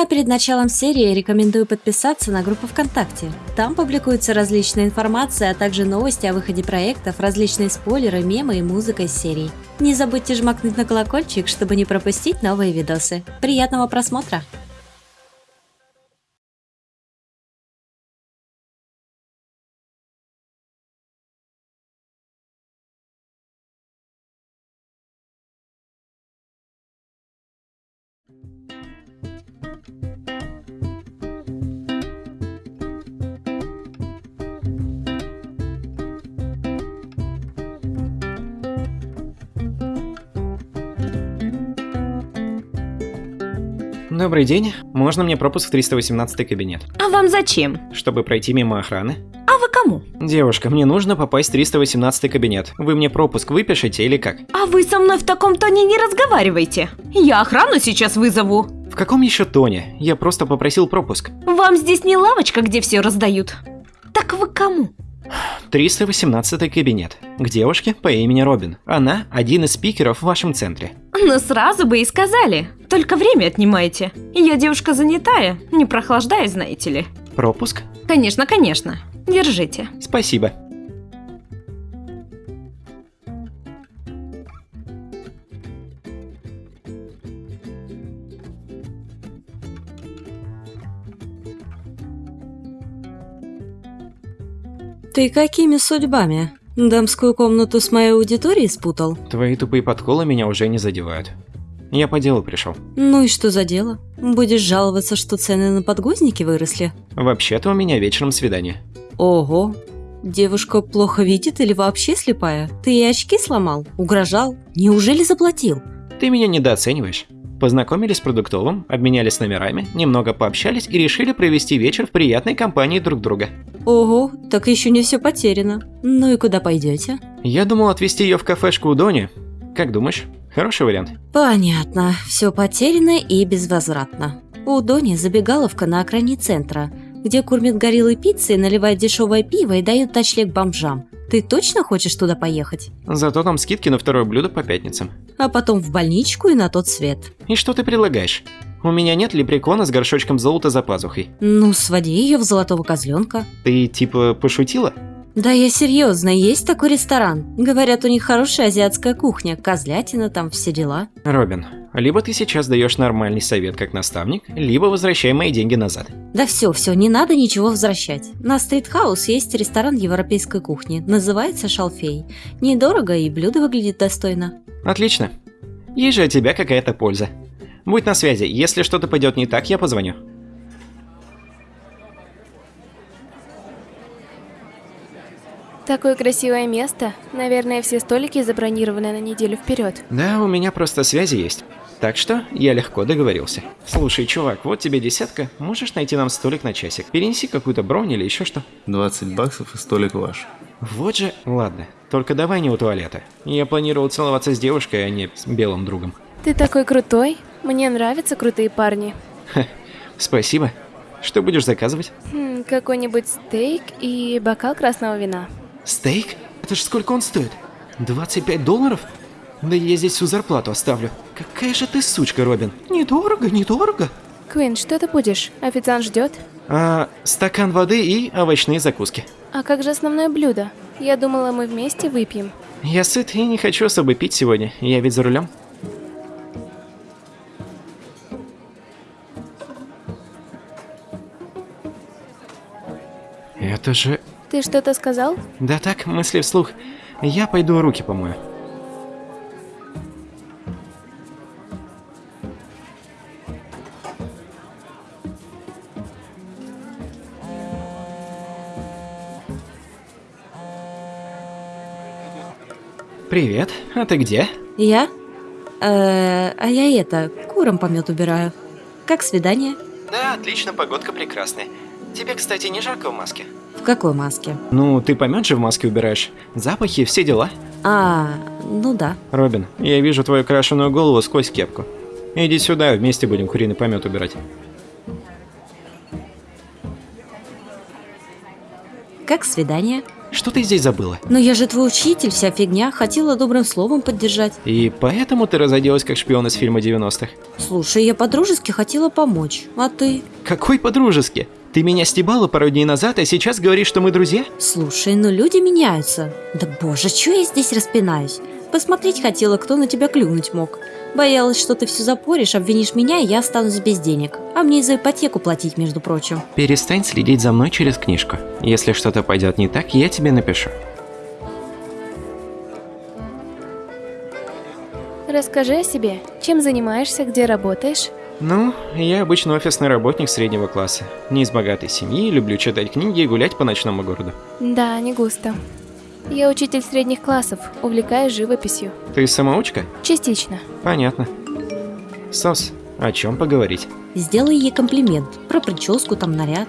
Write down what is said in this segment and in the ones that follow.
А перед началом серии рекомендую подписаться на группу ВКонтакте. Там публикуется различная информация, а также новости о выходе проектов, различные спойлеры, мемы и музыка из серий. Не забудьте жмакнуть на колокольчик, чтобы не пропустить новые видосы. Приятного просмотра! Добрый день. Можно мне пропуск в 318 кабинет? А вам зачем? Чтобы пройти мимо охраны. А вы кому? Девушка, мне нужно попасть в 318 кабинет. Вы мне пропуск выпишете или как? А вы со мной в таком тоне не разговаривайте. Я охрану сейчас вызову. В каком еще тоне? Я просто попросил пропуск. Вам здесь не лавочка, где все раздают. Так вы кому? 318 кабинет. К девушке по имени Робин. Она один из спикеров в вашем центре. Ну сразу бы и сказали. Только время отнимаете. Я девушка занятая, не прохлаждаюсь, знаете ли. Пропуск? Конечно, конечно. Держите. Спасибо. Ты какими судьбами? Дамскую комнату с моей аудиторией спутал? Твои тупые подколы меня уже не задевают. Я по делу пришел. Ну и что за дело? Будешь жаловаться, что цены на подгузники выросли? Вообще-то у меня вечером свидание. Ого. Девушка плохо видит или вообще слепая? Ты ей очки сломал? Угрожал? Неужели заплатил? Ты меня недооцениваешь. Познакомились с продуктовым, обменялись номерами, немного пообщались и решили провести вечер в приятной компании друг друга. Ого, так еще не все потеряно. Ну и куда пойдете? Я думал отвезти ее в кафешку у Дони. Как думаешь, хороший вариант? Понятно, все потеряно и безвозвратно. У Дони забегаловка на окраине центра, где кормят гориллы пиццей, наливают дешевое пиво и дают ночлег бомжам. Ты точно хочешь туда поехать? Зато там скидки на второе блюдо по пятницам. А потом в больничку и на тот свет. И что ты предлагаешь? У меня нет лепрекона с горшочком золота за пазухой. Ну, своди ее в золотого козленка. Ты типа пошутила? Да я серьезно, есть такой ресторан. Говорят, у них хорошая азиатская кухня, козлятина там, все дела. Робин, либо ты сейчас даешь нормальный совет как наставник, либо возвращай мои деньги назад. Да все, все, не надо ничего возвращать. На Стритхаус есть ресторан европейской кухни, называется Шалфей. Недорого и блюдо выглядит достойно. Отлично. Есть же от тебя какая-то польза. Будь на связи, если что-то пойдет не так, я позвоню. Такое красивое место. Наверное, все столики забронированы на неделю вперед. Да, у меня просто связи есть. Так что я легко договорился. Слушай, чувак, вот тебе десятка. Можешь найти нам столик на часик? Перенеси какую-то бронь или еще что? 20 баксов и столик ваш. Вот же, ладно. Только давай не у туалета. Я планировал целоваться с девушкой, а не с белым другом. Ты такой крутой. Мне нравятся крутые парни. Ха, спасибо. Что будешь заказывать? Хм, какой-нибудь стейк и бокал красного вина. Стейк? Это ж сколько он стоит? 25 долларов? Да я здесь всю зарплату оставлю. Какая же ты сучка, Робин. Недорого, недорого. Квин, что ты будешь? Официант ждет. А, стакан воды и овощные закуски. А как же основное блюдо? Я думала, мы вместе выпьем. Я сыт и не хочу особо пить сегодня. Я ведь за рулем. Это же... Ты что-то сказал? Да так, мысли вслух. Я пойду руки помою. Привет, а ты где? Я? Э, а я это, куром помет убираю. Как свидание? Да, отлично, погодка прекрасная. Тебе, кстати, не жарко в маске? В какой маске? Ну, ты помет же в маске убираешь. Запахи, все дела. А, ну да. Робин, я вижу твою крашеную голову сквозь кепку. Иди сюда, вместе будем куриный помет убирать. Как свидание? Что ты здесь забыла? Но я же твой учитель, вся фигня, хотела добрым словом поддержать. И поэтому ты разоделась как шпион из фильма 90-х? Слушай, я по-дружески хотела помочь, а ты? Какой по-дружески? Ты меня стебала пару дней назад, а сейчас говоришь, что мы друзья? Слушай, ну люди меняются. Да боже, чё я здесь распинаюсь? Посмотреть хотела, кто на тебя клюнуть мог. Боялась, что ты все запоришь, обвинишь меня, и я останусь без денег. А мне и за ипотеку платить, между прочим. Перестань следить за мной через книжку. Если что-то пойдет не так, я тебе напишу. Расскажи о себе. Чем занимаешься, где работаешь? Ну, я обычно офисный работник среднего класса. Не из богатой семьи, люблю читать книги и гулять по ночному городу. Да, не густо. Я учитель средних классов, увлекаюсь живописью. Ты самоучка? Частично. Понятно. Сос, о чем поговорить? Сделай ей комплимент. Про прическу, там, наряд.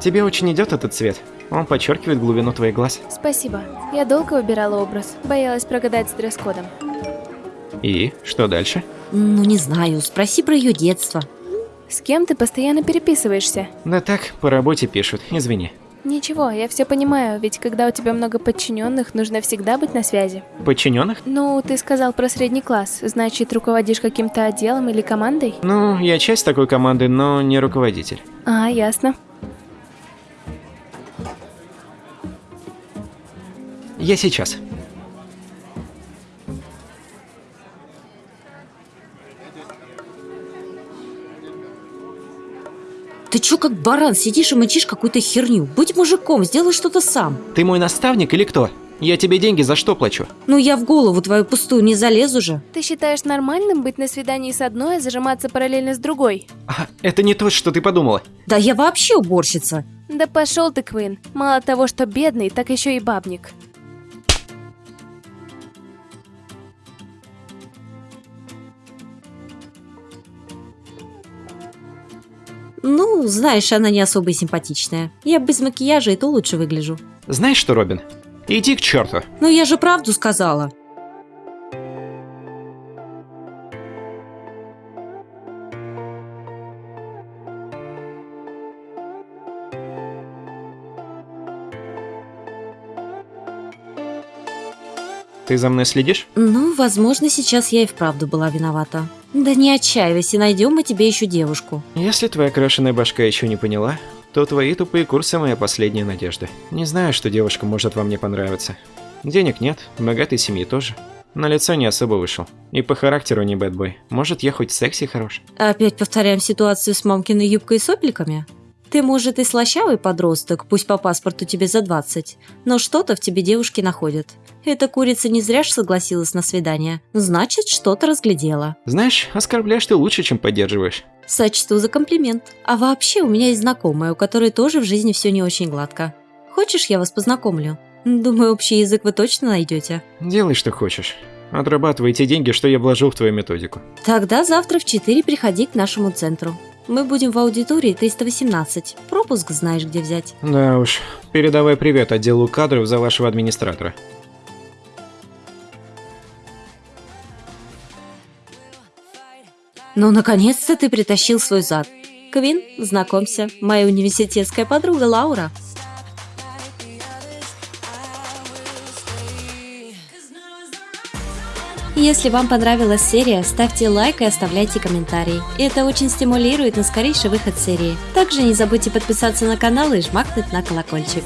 Тебе очень идет этот цвет. Он подчеркивает глубину твоих глаз. Спасибо. Я долго выбирала образ, боялась прогадать с дресс-кодом. И что дальше? Ну, не знаю, спроси про ее детство. С кем ты постоянно переписываешься? Да так, по работе пишут, извини. Ничего, я все понимаю, ведь когда у тебя много подчиненных, нужно всегда быть на связи. Подчиненных? Ну, ты сказал про средний класс, значит, руководишь каким-то отделом или командой? Ну, я часть такой команды, но не руководитель. А, ясно. Я сейчас. Ты чё как баран сидишь и мычишь какую-то херню? Будь мужиком, сделай что-то сам. Ты мой наставник или кто? Я тебе деньги за что плачу? Ну я в голову твою пустую не залезу же. Ты считаешь нормальным быть на свидании с одной, а зажиматься параллельно с другой? А, это не то, что ты подумала. Да я вообще уборщица. Да пошел ты, Квин. Мало того, что бедный, так еще и бабник. Ну, знаешь, она не особо симпатичная. Я без макияжа и то лучше выгляжу. Знаешь что, Робин? Иди к черту. Ну я же правду сказала. Ты за мной следишь? Ну, возможно, сейчас я и вправду была виновата. Да не отчаивайся, найдем мы тебе еще девушку. Если твоя крашеная башка еще не поняла, то твои тупые курсы моя последняя надежда. Не знаю, что девушка может вам не понравиться. Денег нет, богатой семьи тоже. На лицо не особо вышел. И по характеру не бэтбой. Может, я хоть секси хорош? Опять повторяем ситуацию с мамкиной юбкой и сопликами? Ты, может, и слащавый подросток, пусть по паспорту тебе за 20, но что-то в тебе девушки находят. Эта курица не зря ж согласилась на свидание. Значит, что-то разглядела. Знаешь, оскорбляешь ты лучше, чем поддерживаешь. Сочту за комплимент. А вообще, у меня есть знакомая, у которой тоже в жизни все не очень гладко. Хочешь, я вас познакомлю? Думаю, общий язык вы точно найдете. Делай, что хочешь. Отрабатывай те деньги, что я вложил в твою методику. Тогда завтра в 4 приходи к нашему центру. Мы будем в аудитории 318. Пропуск знаешь, где взять. Да уж. Передавай привет отделу кадров за вашего администратора. Ну, наконец-то ты притащил свой зад. Квин, знакомься, моя университетская подруга Лаура. Если вам понравилась серия, ставьте лайк и оставляйте комментарии. Это очень стимулирует на скорейший выход серии. Также не забудьте подписаться на канал и жмакнуть на колокольчик.